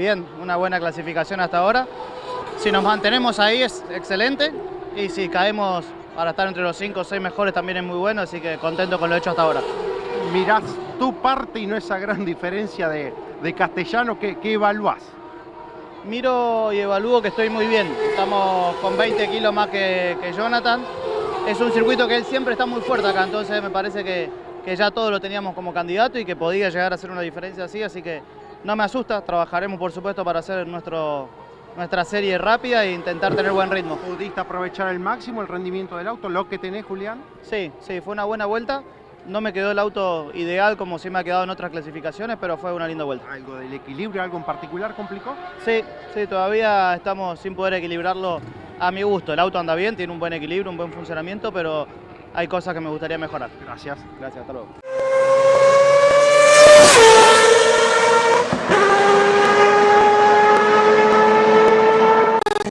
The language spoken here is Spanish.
bien, una buena clasificación hasta ahora. Si nos mantenemos ahí es excelente y si caemos para estar entre los 5 o 6 mejores también es muy bueno, así que contento con lo hecho hasta ahora. Mirás tu parte y no esa gran diferencia de, de castellano, ¿qué, qué evaluás? Miro y evalúo que estoy muy bien, estamos con 20 kilos más que, que Jonathan. Es un circuito que él siempre está muy fuerte acá, entonces me parece que, que ya todos lo teníamos como candidato y que podía llegar a hacer una diferencia así, así que no me asusta, trabajaremos por supuesto para hacer nuestro, nuestra serie rápida e intentar tener buen ritmo. ¿Pudiste aprovechar al máximo el rendimiento del auto, lo que tenés, Julián? Sí, sí, fue una buena vuelta. No me quedó el auto ideal como sí me ha quedado en otras clasificaciones, pero fue una linda vuelta. ¿Algo del equilibrio, algo en particular complicó? Sí, sí, todavía estamos sin poder equilibrarlo a mi gusto. El auto anda bien, tiene un buen equilibrio, un buen funcionamiento, pero hay cosas que me gustaría mejorar. Gracias. Gracias, hasta luego.